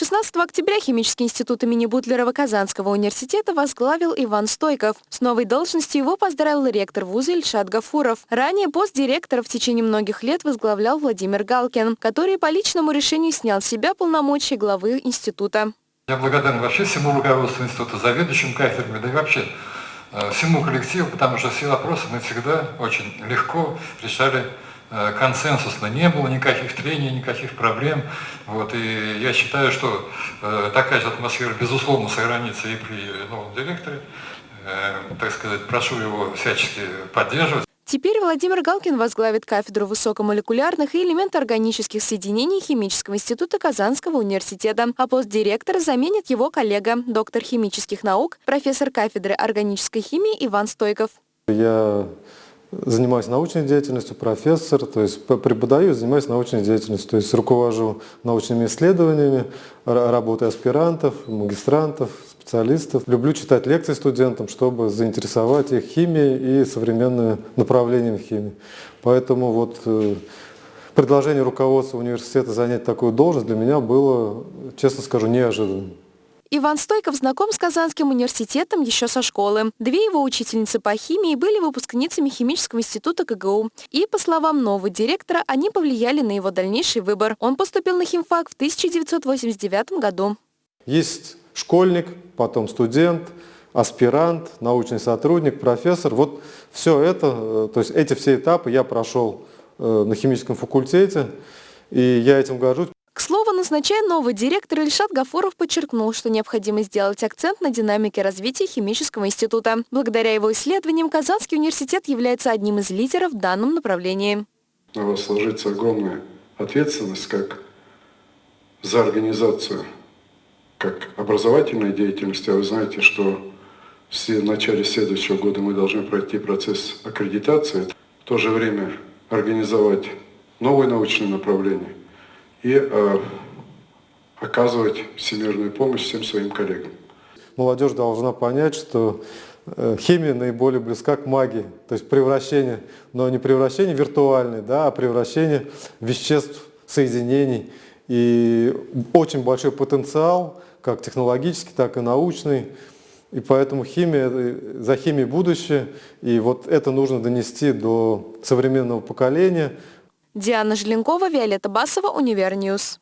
16 октября Химический институт имени Бутлерова Казанского университета возглавил Иван Стойков. С новой должностью его поздравил ректор вуза Ильшат Гафуров. Ранее пост директора в течение многих лет возглавлял Владимир Галкин, который по личному решению снял с себя полномочия главы института. Я благодарен вообще всему руководству института, заведующим кафедрами, да и вообще э, всему коллективу, потому что все вопросы мы всегда очень легко решали консенсусно, не было никаких трений, никаких проблем. Вот, и я считаю, что э, такая же атмосфера, безусловно, сохранится и при новом директоре. Э, так сказать, прошу его всячески поддерживать. Теперь Владимир Галкин возглавит кафедру высокомолекулярных и элементоорганических соединений Химического института Казанского университета, а пост директора заменит его коллега, доктор химических наук, профессор кафедры органической химии Иван Стойков. Я занимаюсь научной деятельностью, профессор, то есть преподаю, занимаюсь научной деятельностью, то есть руковожу научными исследованиями, работой аспирантов, магистрантов, специалистов. Люблю читать лекции студентам, чтобы заинтересовать их химией и современными направлениями химии. Поэтому вот э, предложение руководства университета занять такую должность для меня было, честно скажу, неожиданным. Иван Стойков знаком с Казанским университетом еще со школы. Две его учительницы по химии были выпускницами Химического института КГУ. И, по словам нового директора, они повлияли на его дальнейший выбор. Он поступил на химфак в 1989 году. Есть школьник, потом студент, аспирант, научный сотрудник, профессор. Вот все это, э, то есть эти все этапы я прошел э, на химическом факультете, и я этим горжусь. К слову, назначая новый директор, Ильшат Гафуров подчеркнул, что необходимо сделать акцент на динамике развития химического института. Благодаря его исследованиям Казанский университет является одним из лидеров в данном направлении. На вас ложится огромная ответственность как за организацию, как образовательной деятельности. А вы знаете, что в начале следующего года мы должны пройти процесс аккредитации. В то же время организовать новое научное направление и э, оказывать всемирную помощь всем своим коллегам. Молодежь должна понять, что э, химия наиболее близка к магии, то есть превращение, но не превращение виртуальное, да, а превращение веществ, соединений. И очень большой потенциал, как технологический, так и научный. И поэтому химия, э, за химией будущее, и вот это нужно донести до современного поколения, Диана Желенкова, Виолетта Басова, Univer News.